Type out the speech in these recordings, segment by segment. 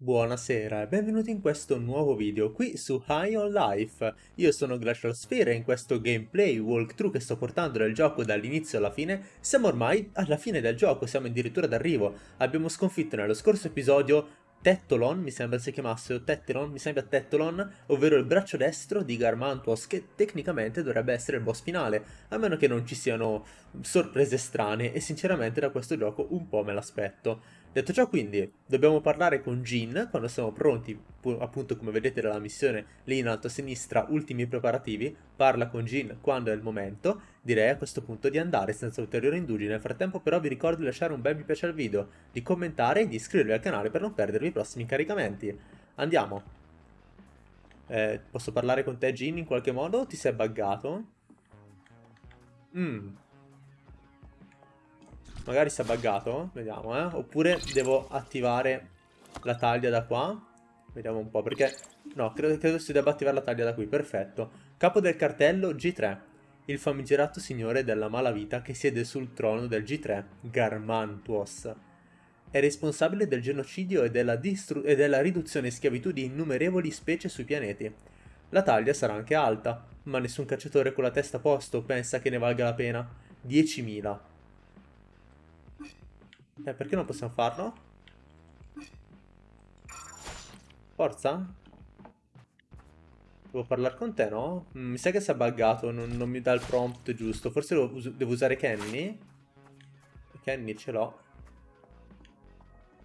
Buonasera e benvenuti in questo nuovo video qui su High on Life. Io sono Glacial Sphere e in questo gameplay walkthrough che sto portando del gioco dall'inizio alla fine siamo ormai alla fine del gioco, siamo addirittura d'arrivo. Abbiamo sconfitto nello scorso episodio Tettolon, mi sembra si chiamasse, o Tettelon, mi sembra Tettolon, ovvero il braccio destro di Garmantuos, che tecnicamente dovrebbe essere il boss finale, a meno che non ci siano sorprese strane, e sinceramente da questo gioco un po' me l'aspetto. Detto ciò quindi, dobbiamo parlare con Jin quando siamo pronti, appunto come vedete dalla missione lì in alto a sinistra, ultimi preparativi, parla con Jin quando è il momento, direi a questo punto di andare senza ulteriori indugi, nel frattempo però vi ricordo di lasciare un bel mi piace al video, di commentare e di iscrivervi al canale per non perdervi i prossimi caricamenti. Andiamo! Eh, posso parlare con te Jin in qualche modo? Ti sei buggato? Mmm Magari si è buggato, vediamo, eh. Oppure devo attivare la taglia da qua. Vediamo un po', perché... No, credo, credo si debba attivare la taglia da qui, perfetto. Capo del cartello G3. Il famigerato signore della malavita che siede sul trono del G3, Garmantuos. È responsabile del genocidio e della, e della riduzione in schiavitù di innumerevoli specie sui pianeti. La taglia sarà anche alta, ma nessun cacciatore con la testa a posto pensa che ne valga la pena. 10.000. Eh, perché non possiamo farlo? Forza? Devo parlare con te, no? Mm, mi sa che si è buggato, non, non, mi dà il prompt giusto. Forse devo, devo usare Kenny? Kenny ce l'ho.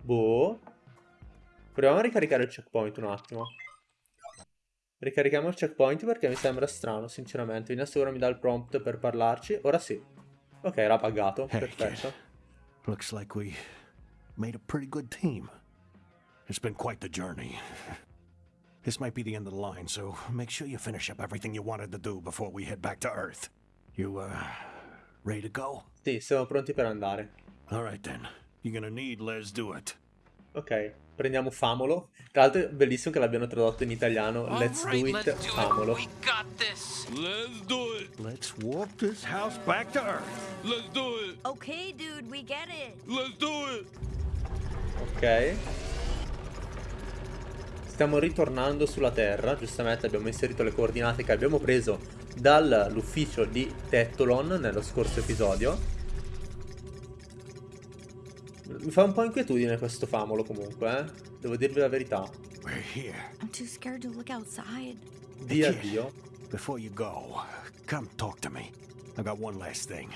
Boh. Proviamo a ricaricare il checkpoint un attimo. Ricarichiamo il checkpoint perché mi sembra strano, sinceramente. Vediamo se ora mi dà il prompt per parlarci. Ora sì. Ok, era buggato. Perfetto. Looks like we made a pretty good team. It's been quite the journey. This might be the end of the line, so make sure you finish up everything you wanted to do before we head back to Earth. You, uh, ready to go? Sì, siamo pronti per andare. Alright then. You're gonna need Let's Do It. Ok, prendiamo Famolo. Tra l'altro è bellissimo che l'abbiano tradotto in italiano. Let's do it, Famolo. Let's do it. Let's walk this house back to Earth. Let's do it. Okay, dude, we get it. Let's do it. Ok. Stiamo ritornando sulla Terra, giustamente abbiamo inserito le coordinate che abbiamo preso dall'ufficio di Tettolon nello scorso episodio. Mi fa un po' inquietudine questo famolo comunque, eh. Devo dirvi la verità. Di addio. Before you go, come talk to me. I got one last thing.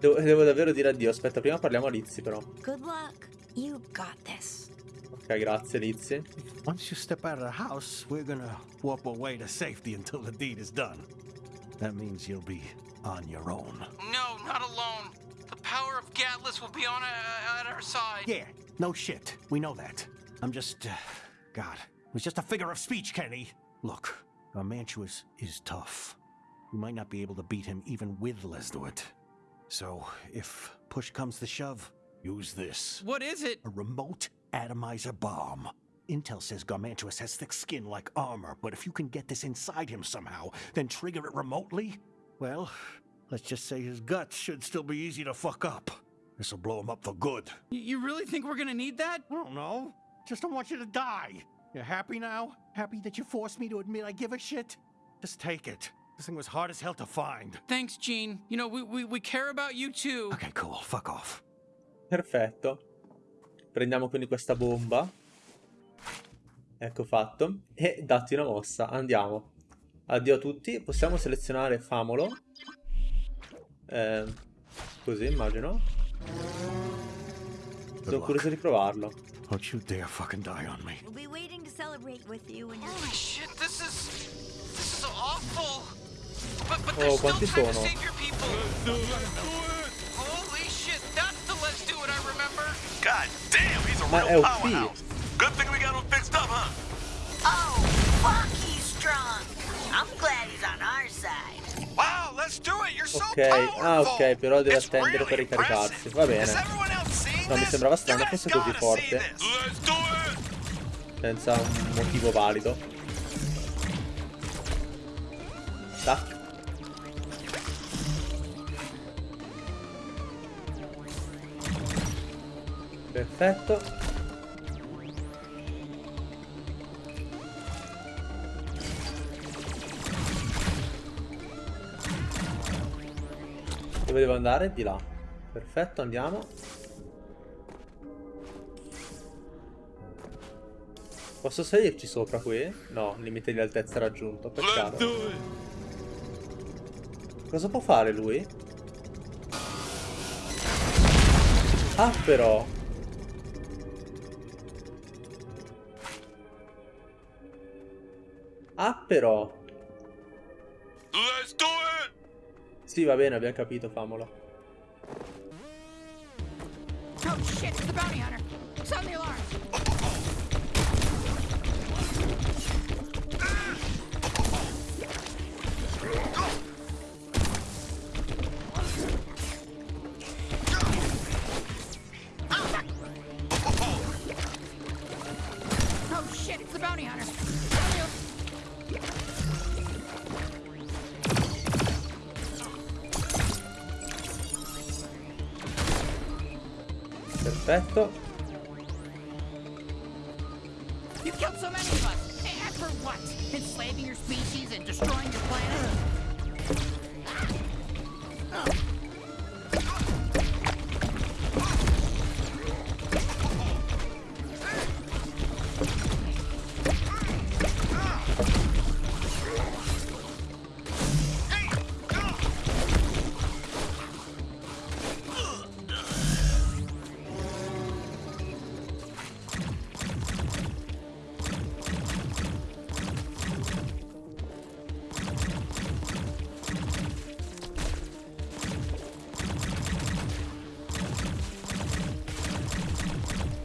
Devo, devo davvero dire addio. Aspetta, prima parliamo a Lizzie però. Good luck. You got this. Ok, grazie Lizzie. Once you step out of the house, we're gonna warp away to safety until the deed is done. That means you'll be on your own. No, not alone. Power of Gatlas will be on uh, at our side. Yeah, no shit. We know that. I'm just, uh, God, it was just a figure of speech, Kenny. Look, Garmantuous is tough. We might not be able to beat him even with Lesduit. So, if push comes to shove, use this. What is it? A remote atomizer bomb. Intel says Garmantuous has thick skin like armor, but if you can get this inside him somehow, then trigger it remotely, well, Let's just say his guts should still be easy to fuck up. This'll blow him up for good. You really think we're gonna need that? I don't know. Just don't want you to die. You happy now? Happy that you forced me to admit I give a shit? Just take it. This thing was hard as hell to find. Thanks, Gene. You know, we, we, we care about you too. Okay, cool. Fuck off. Perfetto. Prendiamo quindi questa bomba. Ecco fatto. E datti una mossa. Andiamo. Addio a tutti. Possiamo selezionare Famolo. Eh, così immagino. Sono curioso di provarlo. Don't you dare fucking die on me. We'll be waiting to celebrate with you you're Holy shit, this is this is awful. But but oh, quanti sono? Holy shit, that's the let's do it I remember. God damn, he's a Ma real powerhouse. Good thing we got him fixed up, huh? Ok, ah ok, però deve attendere per ricaricarsi. Va bene. No, mi sembrava strano fosse così forte. Senza un motivo valido. Tac. Perfetto. Dove devo andare? Di là. Perfetto, andiamo. Posso salirci sopra qui? No, limite di altezza raggiunto. Peccato. Cosa può fare lui? Ah, però. Ah, però. Sì, va bene, abbiamo capito, famolo. Oh shit, it's the bounty hunter. Sound the alarm. Oh Perfetto.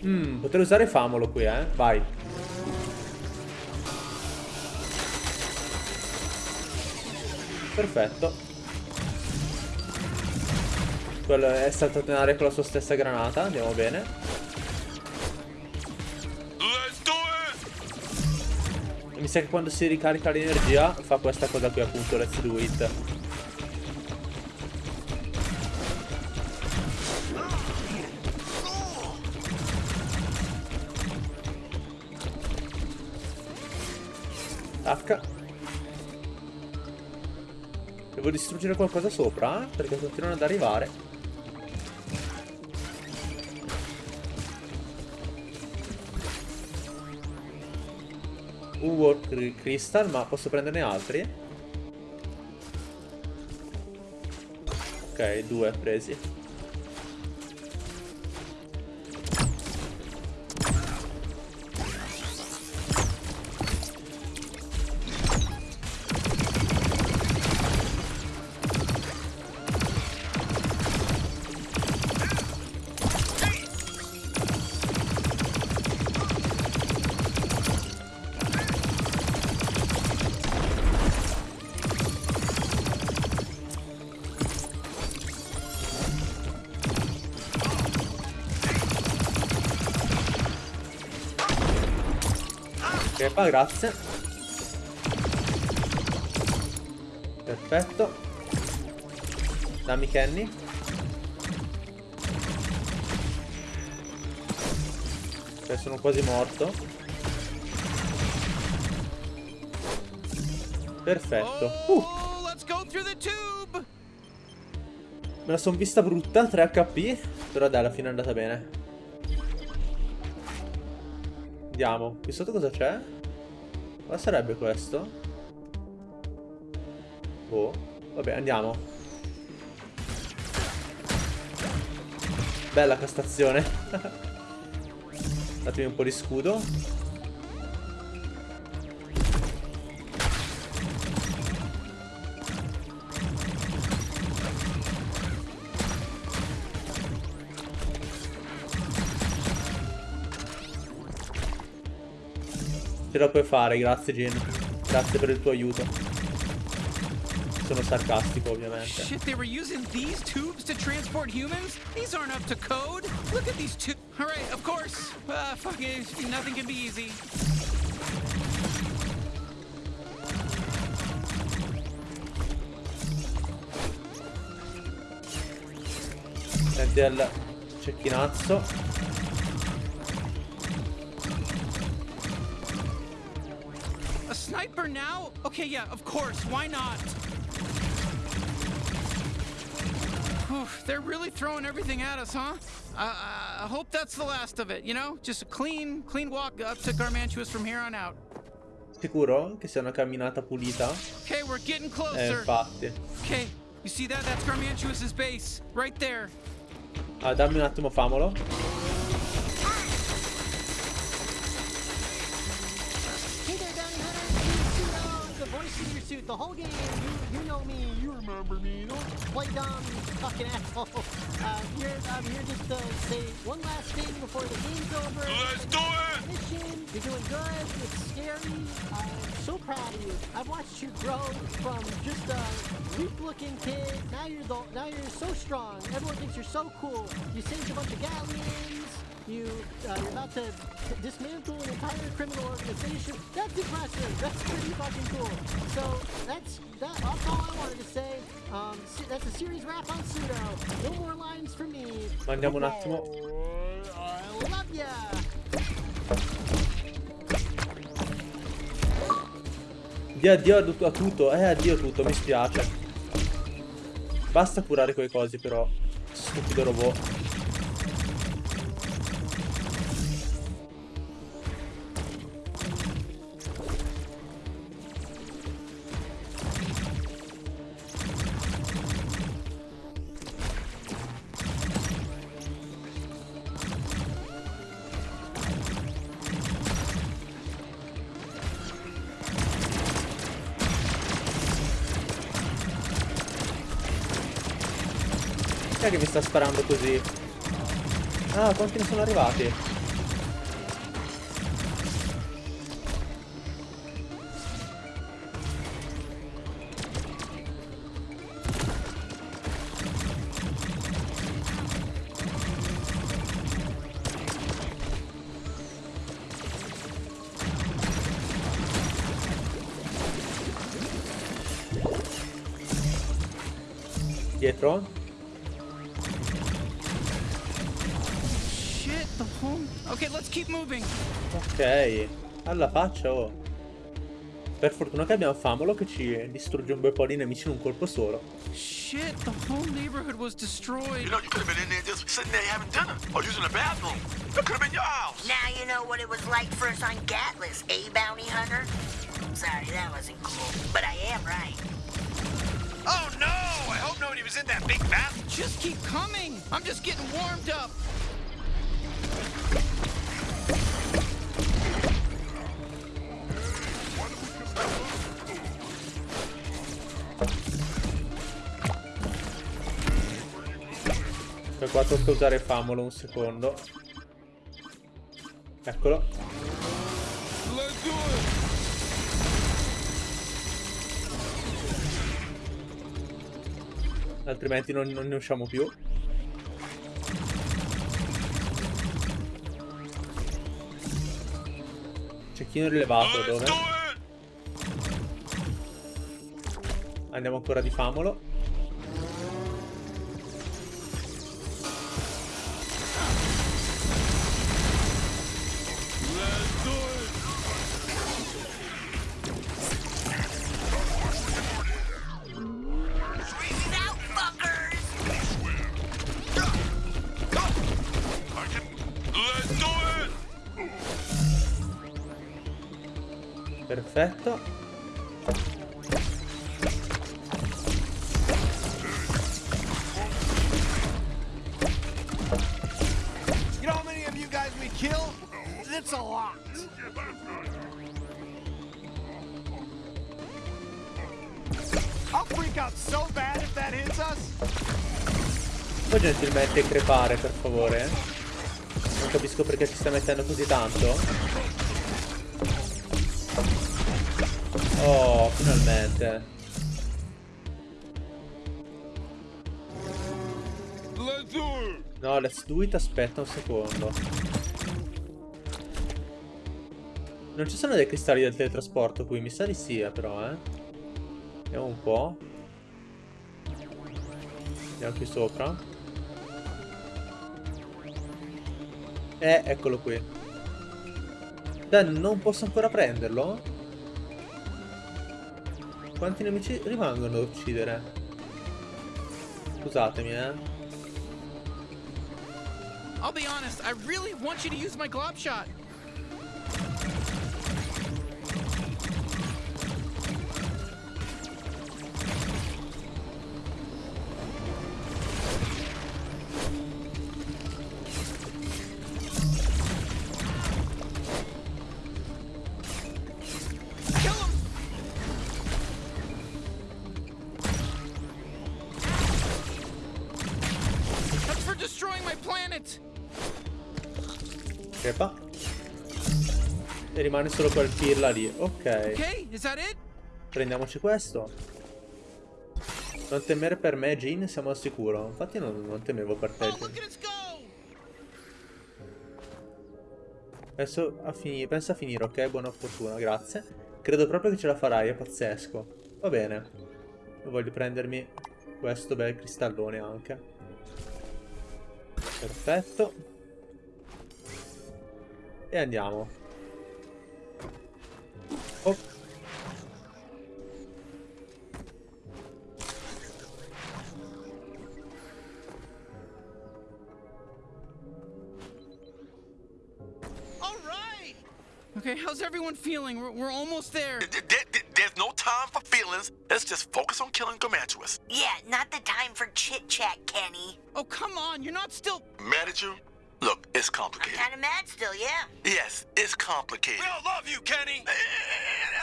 Mm, potrei usare famolo qui, eh. Vai. Perfetto. Quello è saltato in aria con la sua stessa granata. Andiamo bene. Mi sa che quando si ricarica l'energia fa questa cosa qui appunto. Let's do it. Distruggere qualcosa sopra? Perché continuano ad arrivare. Un Cri- Crystal, ma posso prenderne altri? Ok, due presi. Qua grazie. Perfetto. Dammi Kenny. Ok, sono quasi morto. Perfetto. Uh, Oh, tube. me la son vista brutta, 3 HP. Però dai, alla fine è andata bene. Andiamo. Qui sotto cosa c'è? Cosa sarebbe questo? Boh. Vabbè, andiamo. Bella questa stazione. Datemi un po' di scudo. Ce la puoi fare, grazie Jin. Grazie per il tuo aiuto. Sono sarcastico, ovviamente. Shit, they were using these tubes to transport humans? These aren't up to code. Look at these two. All right, of course. Uh, fuck it. Nothing can be easy. Senti il cecchinazzo. Okay, yeah, of course. Why not? Whew, they're really throwing everything at us, huh? I, I hope that's the last of it, you know? Just a clean, clean walk up to Garmantuous from here on out. Sicuro che sia una camminata pulita? Okay, we're getting Eh, closer. infatti. Okay, you see that? That's Garmantuous's base, right there. Ah, dammi un attimo famolo. Voice suit, the whole game. You, you know me, you remember me. Don't play dumb, you fucking asshole. Uh, here, I'm here just to say one last thing before the game's over. Let's do it! Mission, you're doing good. It's scary. I'm so proud of you. I've watched you grow from just a weak-looking kid. Now you're the, now you're so strong. Everyone thinks you're so cool. You saved a bunch of Gatlians. You, uh, you're about to dismantle an entire criminal organization. That's impressive. That's pretty fucking cool. So that's that, that's all I wanted to say. Um, that's a series wrap on Pseudo. No more lines from me. Mandiamo un attimo. I love ya. Di addio a tutto. Eh, addio a tutto, mi spiace. Basta curare quei cosi però. Stupido robot. Sta sparando così? Ah, quanti ne sono arrivati? Ok, alla faccia oh. Per fortuna che abbiamo Famolo che ci distrugge un bel po' di nemici in un colpo solo. Shit, the whole neighborhood was destroyed. You know, you could have been in there just sitting there having dinner or using the bathroom. That could have been your house. Now you know what it was like for us on Gatlas, eh, Bounty Hunter? Sorry, that wasn't cool, but I am right. Oh no! I hope nobody was in that big bathroom. Just keep coming. I'm just getting warmed up. Per qua tocca usare Famolo un secondo. Eccolo. Altrimenti non, non ne usciamo più. Cecchino rilevato dove? Andiamo ancora di Famolo. Us. Puoi gentilmente crepare, per favore? eh? Non capisco perché ci sta mettendo così tanto. Oh, finalmente. No, let's do it, aspetta un secondo. Non ci sono dei cristalli del teletrasporto qui, mi sa di sì, eh, però, eh. Vediamo un po'. Andiamo qui sopra. Eh, eccolo qui. Dai, non posso ancora prenderlo? Quanti nemici rimangono da uccidere? Scusatemi, eh. I'll be honest, I really want you to use my glob shot. Rimane solo quel pirla lì. Ok. Prendiamoci questo. Non temere per me, Jean, siamo al sicuro. Infatti non, non temevo per te! Penso a, penso a finire, ok? Buona fortuna, grazie. Credo proprio che ce la farai, è pazzesco. Va bene. Io voglio prendermi questo bel cristallone anche. Perfetto. E andiamo. Oh. All right! Okay, how's everyone feeling? We're, we're almost there. Th- th- th- There's no time for feelings. Let's just focus on killing Garmantuous. Yeah, not the time for chit chat, Kenny. Oh, come on, you're not still. Mad at you? Look, it's complicated. I'm complicated. kind of mad still, yeah. Yes, it's complicated. We all love you, Kenny. Eh,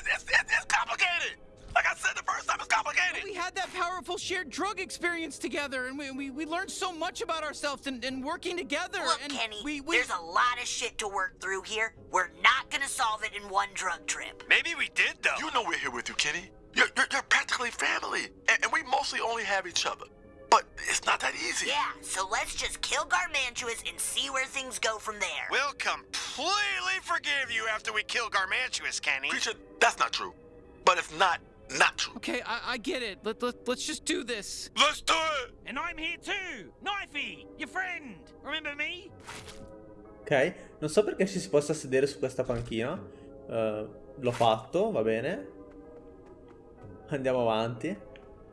It's, it's, it's, it's complicated. Like I said the first time, it's complicated. We had that powerful shared drug experience together, and we, we, we learned so much about ourselves and, and working together. Look, and Kenny, we, we there's a lot of shit to work through here. We're not gonna solve it in one drug trip. Maybe we did, though. You know we're here with you, Kenny. You're, you're, you're practically family, and, and we mostly only have each other. But it's not that easy. Yeah, so let's just kill Garmantuous and see where things go from there. We'll completely forgive you after we kill Garmantuous, Kenny. Creature, that's not true. But it's not not true. Okay, I, I get it. Let, let, let's just do this. Let's do it. And I'm here too. Knifey, your friend. Remember me? Ok, non so perché ci si possa sedere su questa panchina. Eh, l'ho fatto, va bene. Andiamo avanti.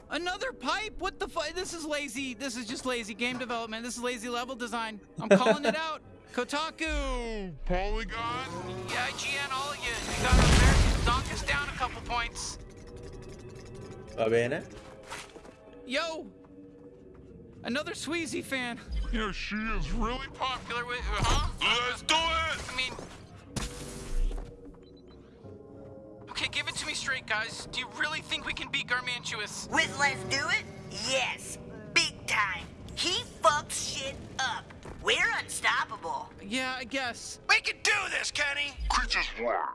Another pipe? What the fuck? This is lazy. This is just lazy game development. This is lazy level design. I'm calling it out. Kotaku. Polygon. Yeah, IGN, all of you. You got Americans knock us down a couple points. Va bene. Yo! Another Sweezy fan. Yeah, she is really Popular with, uh, huh? Let's do it. I mean. Okay, give it to me straight, guys. Do you really think we can beat Garmantuous? With Let's Do It? Yes, big time. He fucks shit up. We're unstoppable. Yeah, I guess. We can do this, Kenny. Creatures war.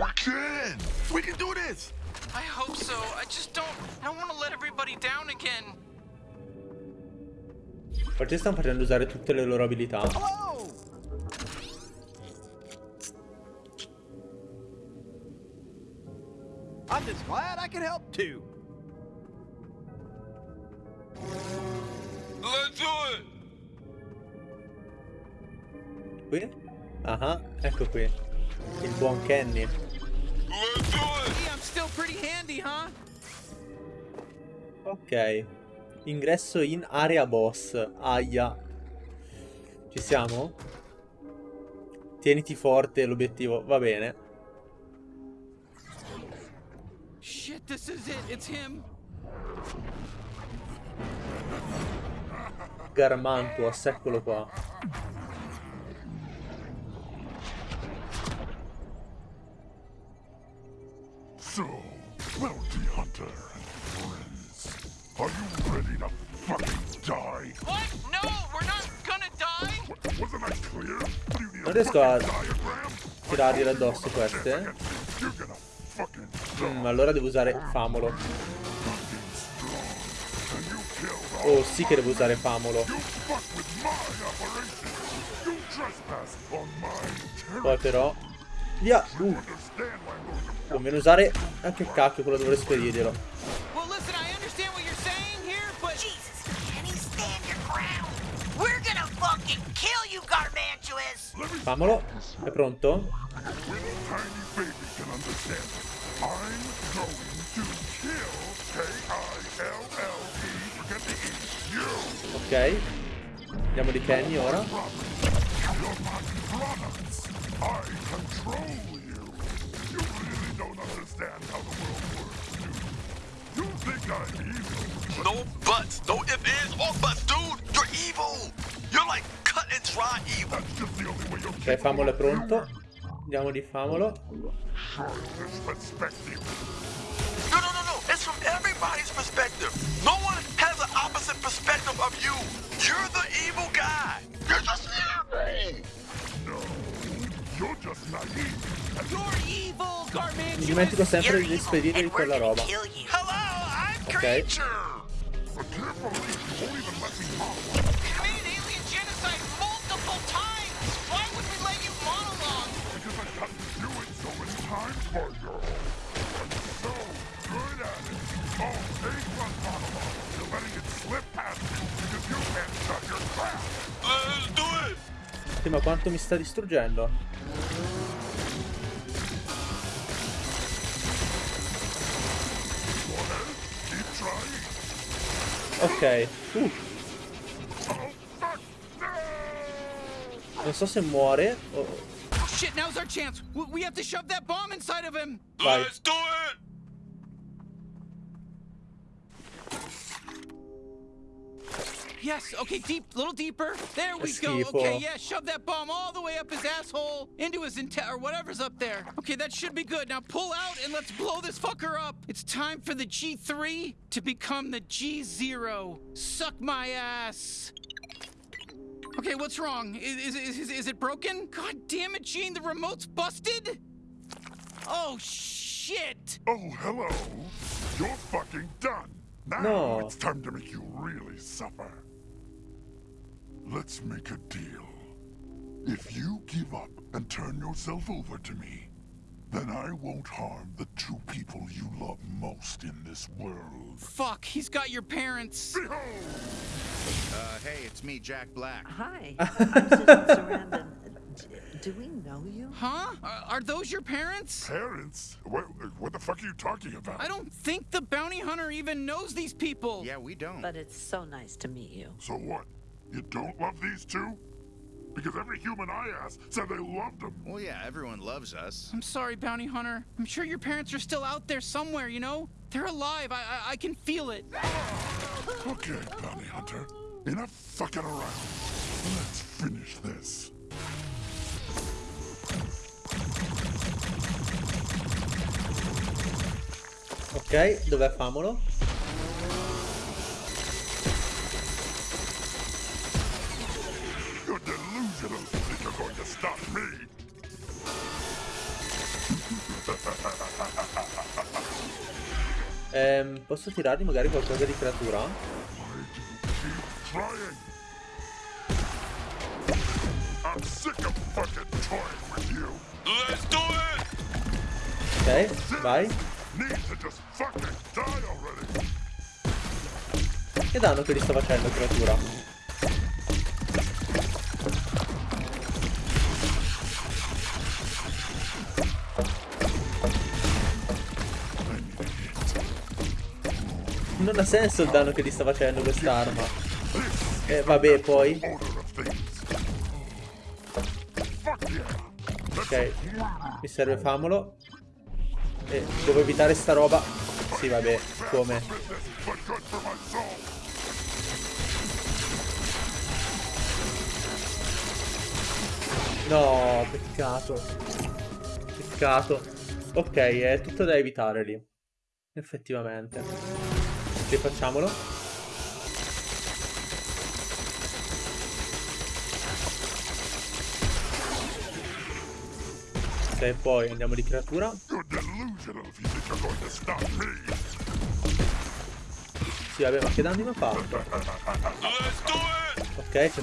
We can. We can do this. I hope so. I just don't. I don't want to let everybody down again. Perché stanno facendo usare tutte le loro abilità. Hello! I'm just glad I can help too. Let's do it. Qui? Ah, ecco qui. Il buon Kenny. Let's do it. Hey, I'm still pretty handy, huh? Ok. Ingresso in area boss. Aia. Ci siamo? Tieniti forte l'obiettivo. Va bene. Shit, this is it. It's him. Garmantuos, eccolo qua. So, bounty hunter and friends, are you ready to fucking die? What? No, we're not gonna die. W- wasn't I clear? Do you need Non a riesco a fucking diagram? tirargliele addosso queste. You're gonna fucking die. Mm, allora devo usare Famolo. Oh, sì che devo usare Famolo. Poi però... Via! Uh, conviene usare... Ah, che cacchio, quello dovrei spedirglielo. Well, listen, I understand what you're saying here, No buts, no if, ands, or buts, dude. You're evil. You're like cut and dry evil. that's just the only way you'll Ok, Famolo è pronto. Andiamo di Famolo. No, no, no, no. It's from everybody's perspective. No one has an opposite perspective of you. You're the evil guy. You're just evil. No, you're just naive. You're evil, Mi Garmantuous! dimentico sempre You're di and we're quella roba. Hello, I'm Ok. Creature. But can't believe you won't even let me talk. Committed alien genocide multiple times! Why would we let you monologue? Because I got to do it so many times for you. I'm so good at it. A plus monologue. You're letting it slip past you because you can't shut your trap. Let's do it. Sì, ma quanto mi sta distruggendo? Ok. Uh, Oh, fuck. No! non so se muore o... Shit, now's our chance. We, we have to shove that bomb inside of him. Vai. Let's do it. Yes, okay, deep, little deeper. There we go. Okay, yeah, shove that bomb all the way up his asshole, into his inte- or whatever's up there. Okay, that should be good. Now pull out and let's blow this fucker up. It's time for the G3 to become the G0. Suck my ass. Okay, what's wrong? Is, is, is, is it broken? God damn it, Gene, the remote's busted? Oh, shit! Oh, hello. You're fucking done. Now No. it's time to make you really suffer. Let's make a deal. If you give up and turn yourself over to me, then I won't harm the two people you love most in this world. Fuck, he's got your parents. Behold! Uh, hey, it's me, Jack Black. Hi, I'm Susan Sarandon. Do we know you? Huh? Are, are those your parents? Parents? What, what the fuck are you talking about? I don't think the bounty hunter even knows these people. Yeah, we don't. But it's so nice to meet you. So what? You don't love these two? Because every human I asked said they loved them. Well, yeah, everyone loves us. I'm sorry, bounty hunter. I'm sure your parents are still out there somewhere, you know? They're alive. I I, I can feel it. Okay, bounty hunter. Enough fucking around. Let's finish this. Ok, dov'è Famolo? You're going to stop me. Ehm, posso tirargli magari qualcosa di creatura? I'm sick of fucking toying with you. Let's do it. Ok, vai. Need to just fucking die already. Che danno che gli sto facendo creatura? Non ha senso il danno che gli sta facendo quest'arma. E vabbè poi. Ok. Mi serve Famolo. E devo evitare sta roba. Sì vabbè, come? No, peccato. Peccato. Ok, è tutto da evitare lì. Effettivamente. Rifacciamolo. Ok, poi andiamo di creatura. Sì, vabbè, ma che danni mi ha fatto? Ok, c'è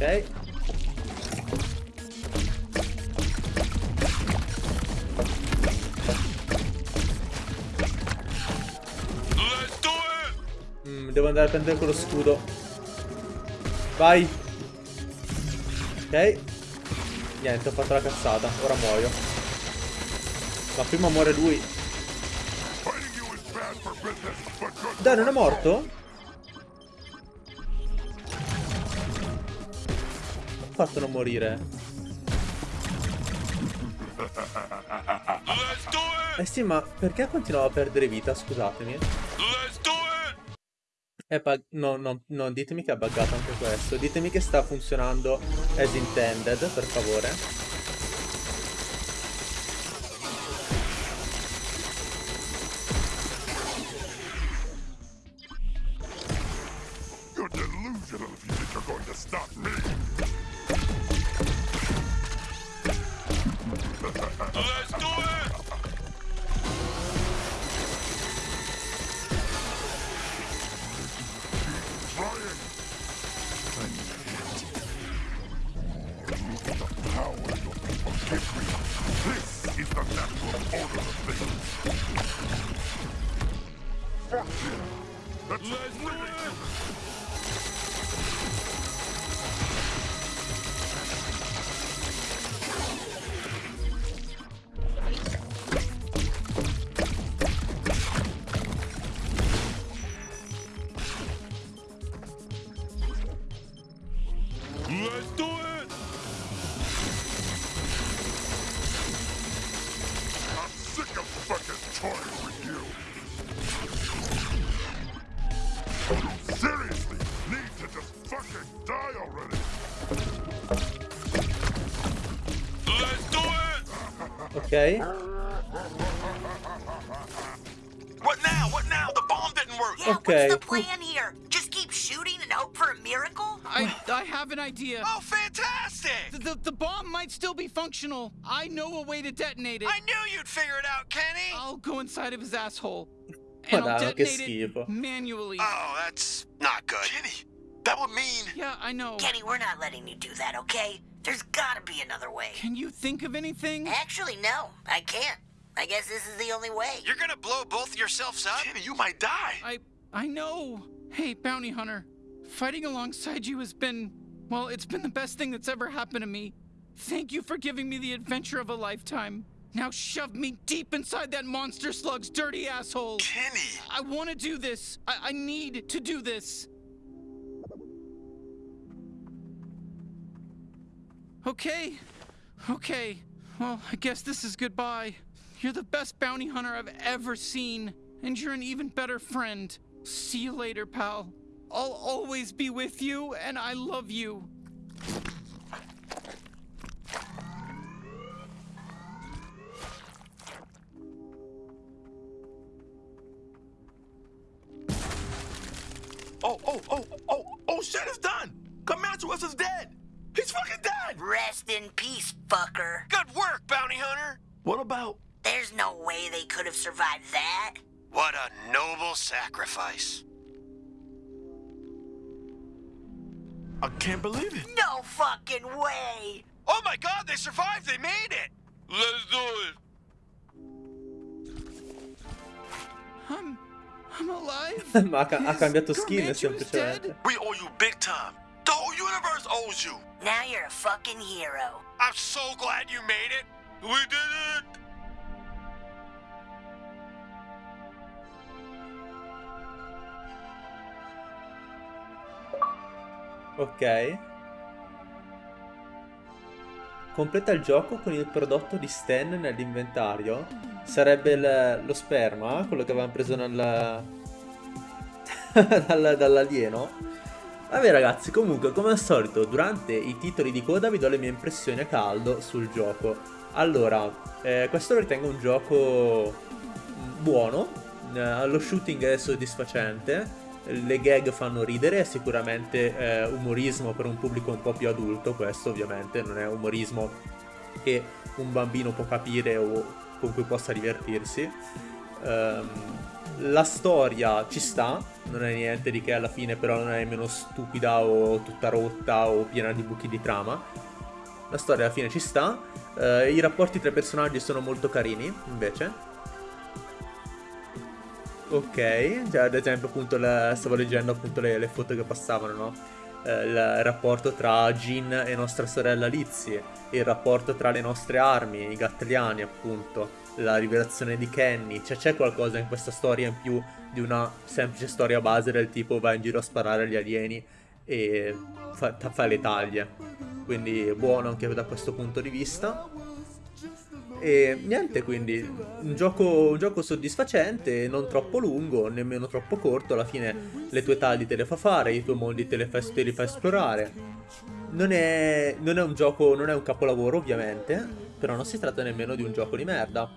Ok. Mm, devo andare a prendere quello scudo. Vai. Ok. Niente, ho fatto la cazzata. Ora muoio. Ma prima muore lui. Dai, non è morto? Fatto non morire. Eh sì, ma perché continuavo a perdere vita? Scusatemi. È no, no, no, ditemi che è buggato anche questo. Ditemi che sta funzionando as intended, per favore. You seriously need to just fucking die already. Let's do it! Ok. What now? What now? The bomb didn't work! Yeah, Okay. what's the plan here? Just keep shooting and hope for a miracle? I, I have an idea. Oh, fantastic! The, the, the bomb might still be functional. I know a way to detonate it. I knew you'd figure it out, Kenny! I'll go inside of his asshole. And I'll Madonna, che detonate it schifo. manually. Oh, that's not good. Kenny, that would mean... Yeah, I know. Kenny, we're not letting you do that, okay? There's gotta be another way. Can you think of anything? Actually, no, I can't. I guess this is the only way. You're gonna blow both yourselves up? Kenny, you might die. I I know. Hey, bounty hunter. Fighting alongside you has been well, it's been the best thing that's ever happened to me. Thank you for giving me the adventure of a lifetime. Now shove me deep inside that monster slug's dirty asshole. Kenny! I want to do this. I, I need to do this. Okay. Okay. Well, I guess this is goodbye. You're the best bounty hunter I've ever seen, and you're an even better friend. See you later, pal. I'll always be with you, and I love you. I can't believe it. No fucking way! Oh my god, they survived! They made it! Let's do it! I'm. I'm alive. Ma ha, ca- ha Is cambiato skin Gargantua's semplicemente. dead? We owe you big time. The whole universe owes you. Now you're a fucking hero. I'm so glad you made it! We did it! Ok. Completa il gioco con il prodotto di Stan nell'inventario. Sarebbe il- lo sperma, quello che avevamo preso nel... dal- dall'alieno. Vabbè ragazzi, comunque come al solito durante i titoli di coda vi do le mie impressioni a caldo sul gioco. Allora, eh, questo lo ritengo un gioco buono, eh, lo shooting è soddisfacente, le gag fanno ridere, è sicuramente eh, umorismo per un pubblico un po' più adulto, questo ovviamente non è umorismo che un bambino può capire o con cui possa divertirsi. Ehm, la storia ci sta, non è niente di che alla fine, però non è nemmeno stupida o tutta rotta o piena di buchi di trama. La storia alla fine ci sta, eh, i rapporti tra i personaggi sono molto carini, invece. Ok, cioè ad esempio appunto la, stavo leggendo appunto le, le foto che passavano, no? Eh, il rapporto tra Jin e nostra sorella Lizzie, il rapporto tra le nostre armi, i gattliani appunto, la rivelazione di Kenny, cioè c'è qualcosa in questa storia in più di una semplice storia base del tipo vai in giro a sparare agli alieni e fa, fa le taglie. Quindi buono anche da questo punto di vista. E niente, quindi un gioco, un gioco soddisfacente, non troppo lungo, nemmeno troppo corto, alla fine le tue tagli te le fa fare, i tuoi mondi te, fa, te li fa esplorare. Non è, non è un gioco, non è un capolavoro ovviamente, però non si tratta nemmeno di un gioco di merda.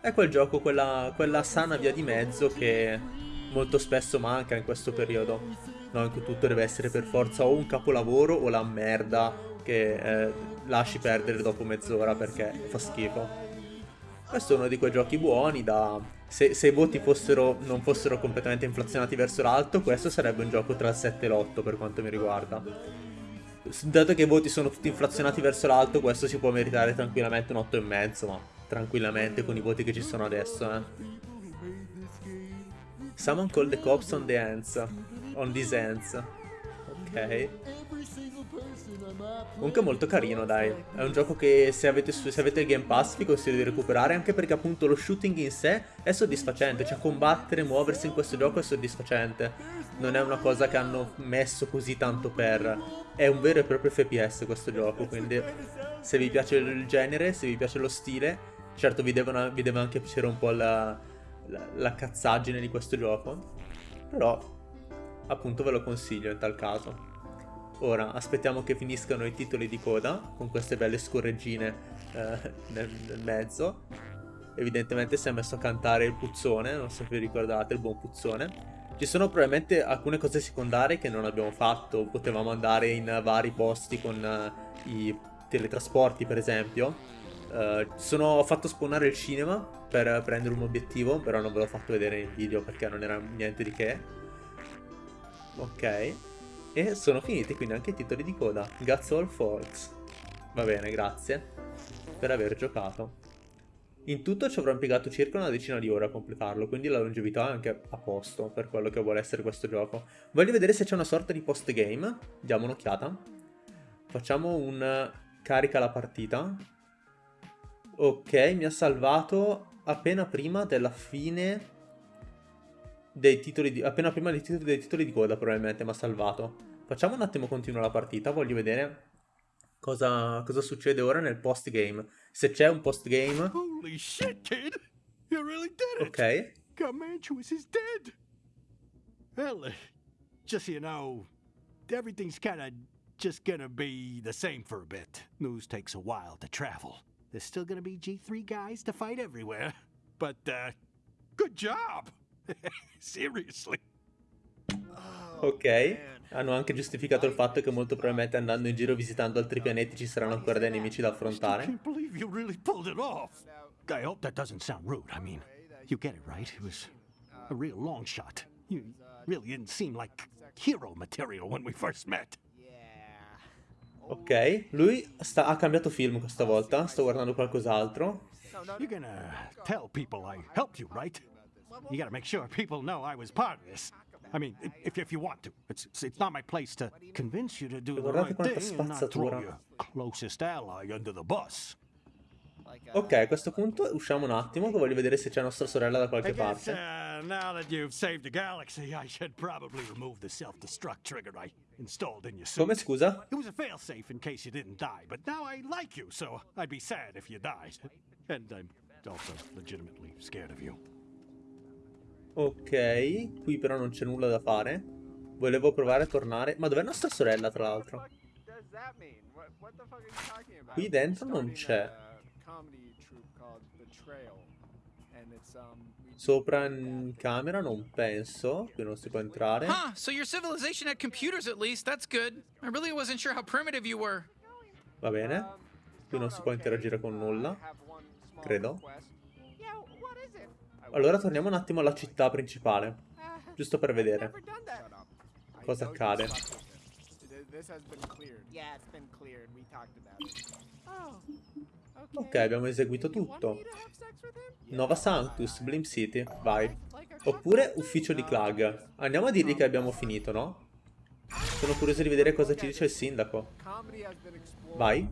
È quel gioco, quella, quella sana via di mezzo che molto spesso manca in questo periodo, in cui tutto deve essere per forza o un capolavoro o la merda che eh, lasci perdere dopo mezz'ora perché fa schifo. Questo è uno di quei giochi buoni da... Se, se i voti fossero, non fossero completamente inflazionati verso l'alto, questo sarebbe un gioco tra il 7 e l'8 per quanto mi riguarda. Dato che i voti sono tutti inflazionati verso l'alto, questo si può meritare tranquillamente un 8,5, ma tranquillamente con i voti che ci sono adesso, eh. Someone called the cops on the ends. On these ends. Ok. Comunque molto carino, dai. È un gioco che se avete, se avete il Game Pass vi consiglio di recuperare, anche perché appunto lo shooting in sé è soddisfacente. Cioè combattere, muoversi in questo gioco è soddisfacente. Non è una cosa che hanno messo così tanto per... È un vero e proprio FPS questo gioco, quindi se vi piace il genere, se vi piace lo stile, certo vi, devono, vi deve anche piacere un po' la, la, la cazzaggine di questo gioco. Però appunto ve lo consiglio in tal caso. Ora aspettiamo che finiscano i titoli di coda con queste belle scorreggine eh, nel, nel, mezzo. Evidentemente si è messo a cantare il puzzone, non so se vi ricordate, il buon puzzone. Ci sono probabilmente alcune cose secondarie che non abbiamo fatto, potevamo andare in vari posti con uh, i teletrasporti per esempio. Uh, sono, fatto spawnare il cinema per prendere un obiettivo, però non ve l'ho fatto vedere in video perché non era niente di che. Ok. E sono finiti quindi anche i titoli di coda. Guts All Folks. Va bene, grazie per aver giocato. In tutto ci avrò impiegato circa una decina di ore a completarlo, quindi la longevità è anche a posto per quello che vuole essere questo gioco. Voglio vedere se c'è una sorta di post-game. Diamo un'occhiata. Facciamo un carica la partita. Ok, mi ha salvato appena prima della fine dei titoli di... appena prima dei titoli, dei titoli di coda probabilmente mi ha salvato. Facciamo un attimo continua la partita, voglio vedere cosa, cosa succede ora nel post game. Se c'è un post game. Holy shit, kid! You really did it! Ok. Comanchuis is dead! Well, just so you know, everything's kinda just gonna be the same for a bit. News takes a while to travel. There's still gonna be G3 guys to fight everywhere. But, uh, good job! Seriously. Ok. Hanno anche giustificato il fatto che molto probabilmente andando in giro visitando altri pianeti ci saranno ancora dei nemici da affrontare. I hope that doesn't sound rude. I mean, you get it, right? It was a real long shot. You really didn't seem like hero material when we first met. Ok, lui sta, ha cambiato film questa volta, sto guardando qualcos'altro. You're gonna tell people I helped you, right? You gotta make sure people know I was part of this. I mean, if, if you want to. It's, it's not my place to convince you to do the right thing and not throw your closest ally under the bus. Ok, a questo punto usciamo un attimo che voglio vedere se c'è nostra sorella da qualche parte. uh, now that you've saved the galaxy, I should probably remove the self-destruct trigger I installed in your suit. Come scusa? It was a failsafe in case you didn't die, but now I like you, so I'd be sad if you died. And I'm also legitimately scared of you. Ok, qui però non c'è nulla da fare. Volevo provare a tornare... Ma dov'è nostra sorella, tra l'altro? Qui dentro non c'è. Sopra in camera non penso, qui non si può entrare. Huh, so your civilization had computers at least, that's good. I really wasn't sure how primitive you were. Va bene. Qui non si può interagire con nulla. Credo. Allora torniamo un attimo alla città principale. Giusto per vedere. Cosa accade. Ok, abbiamo eseguito tutto. Nova Sanctus, Blim City, vai. Oppure Ufficio di Clag. Andiamo a dirgli che abbiamo finito, no? Sono curioso di vedere cosa ci dice il sindaco. Vai.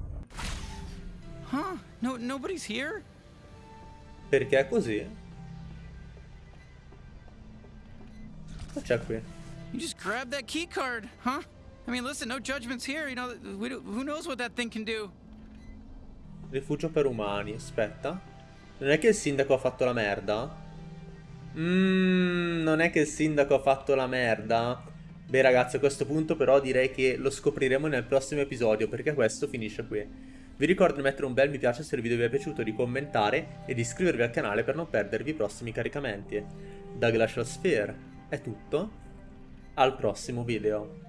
Perché è così? Cosa c'è qui? You just grab that key card, huh? I mean, listen, no judgments here. You know, we do, who knows what that thing can do? Rifugio per umani, aspetta. Non è che il sindaco ha fatto la merda? Mmm, non è che il sindaco ha fatto la merda? Beh ragazzi, a questo punto però direi che lo scopriremo nel prossimo episodio, perché questo finisce qui. Vi ricordo di mettere un bel mi piace se il video vi è piaciuto, di commentare e di iscrivervi al canale per non perdervi i prossimi caricamenti. Da Glacial Sphere è tutto, al prossimo video.